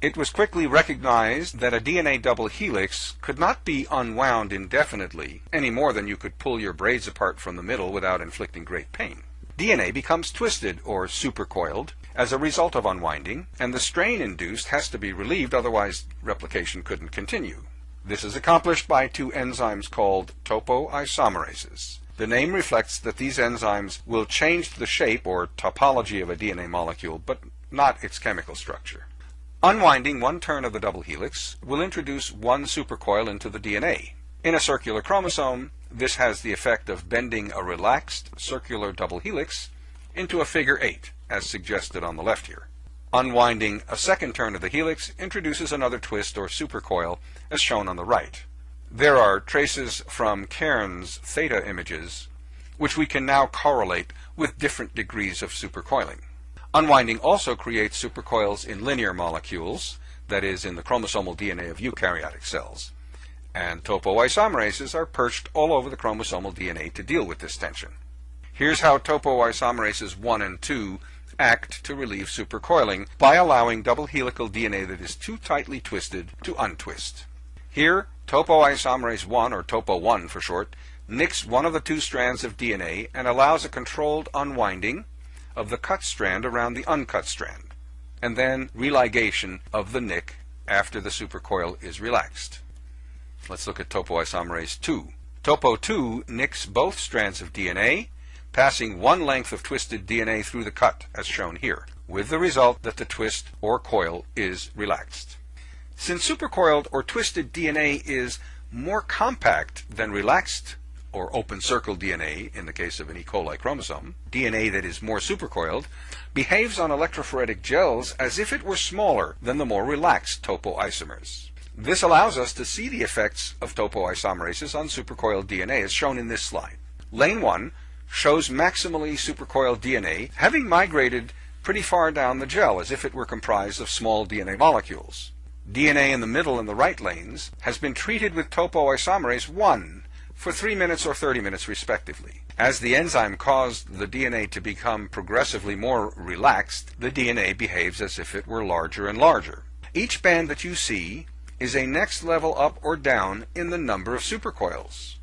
It was quickly recognized that a DNA double helix could not be unwound indefinitely, any more than you could pull your braids apart from the middle without inflicting great pain. DNA becomes twisted or supercoiled as a result of unwinding, and the strain induced has to be relieved, otherwise replication couldn't continue. This is accomplished by two enzymes called topoisomerases. The name reflects that these enzymes will change the shape or topology of a DNA molecule, but not its chemical structure. Unwinding one turn of the double helix will introduce one supercoil into the DNA. In a circular chromosome, this has the effect of bending a relaxed circular double helix into a figure 8, as suggested on the left here. Unwinding a second turn of the helix introduces another twist or supercoil, as shown on the right. There are traces from Cairns theta images, which we can now correlate with different degrees of supercoiling. Unwinding also creates supercoils in linear molecules, that is, in the chromosomal DNA of eukaryotic cells. And topoisomerases are perched all over the chromosomal DNA to deal with this tension. Here's how topoisomerases 1 and 2 act to relieve supercoiling by allowing double helical DNA that is too tightly twisted to untwist. Here, topoisomerase 1, or topo1 for short, nicks one of the two strands of DNA and allows a controlled unwinding of the cut strand around the uncut strand, and then religation of the nick after the supercoil is relaxed. Let's look at topoisomerase 2. Topo 2 nicks both strands of DNA passing one length of twisted DNA through the cut, as shown here, with the result that the twist or coil is relaxed. Since supercoiled or twisted DNA is more compact than relaxed or open circle DNA in the case of an E. coli chromosome, DNA that is more supercoiled, behaves on electrophoretic gels as if it were smaller than the more relaxed topoisomers. This allows us to see the effects of topoisomerases on supercoiled DNA as shown in this slide. Lane 1 shows maximally supercoiled DNA having migrated pretty far down the gel as if it were comprised of small DNA molecules. DNA in the middle and the right lanes has been treated with topoisomerase 1 for 3 minutes or 30 minutes respectively. As the enzyme caused the DNA to become progressively more relaxed, the DNA behaves as if it were larger and larger. Each band that you see is a next level up or down in the number of supercoils.